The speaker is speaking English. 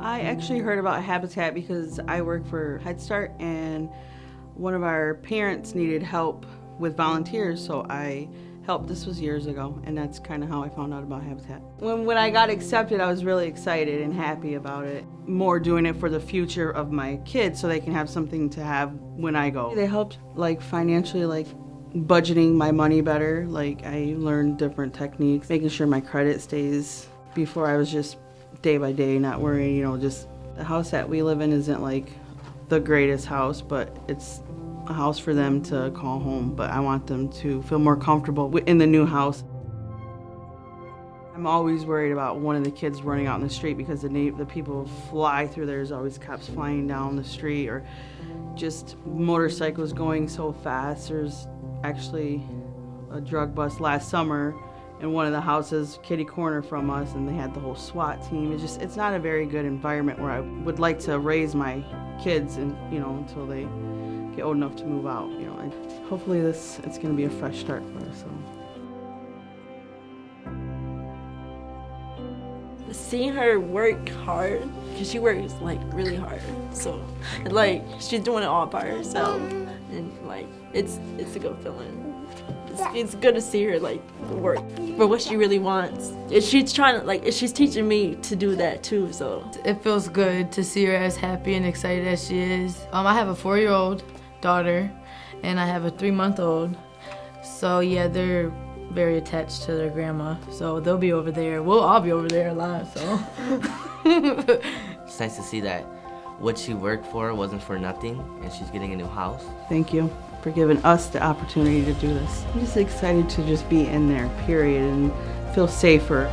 I actually heard about Habitat because I work for Head Start and one of our parents needed help with volunteers, so I helped. This was years ago, and that's kind of how I found out about Habitat. When, when I got accepted, I was really excited and happy about it. More doing it for the future of my kids so they can have something to have when I go. They helped like financially, like budgeting my money better. Like I learned different techniques, making sure my credit stays. Before I was just day by day, not worrying, you know, just the house that we live in isn't like the greatest house, but it's a house for them to call home, but I want them to feel more comfortable in the new house. I'm always worried about one of the kids running out in the street because the, the people fly through. There's always cops flying down the street or just motorcycles going so fast. There's actually a drug bust last summer in one of the houses kitty corner from us and they had the whole SWAT team. It's just, it's not a very good environment where I would like to raise my kids and, you know, until they get old enough to move out, you know. And hopefully this, it's gonna be a fresh start for us, so. Seeing her work hard, because she works like really hard, so like she's doing it all by herself, and like it's it's a good feeling. It's, it's good to see her like work for what she really wants. She's trying to like she's teaching me to do that too. So it feels good to see her as happy and excited as she is. Um, I have a four-year-old daughter and I have a three-month-old. So yeah, they're very attached to their grandma. So they'll be over there. We'll all be over there a lot, so. it's nice to see that what she worked for wasn't for nothing, and she's getting a new house. Thank you for giving us the opportunity to do this. I'm just excited to just be in there, period, and feel safer.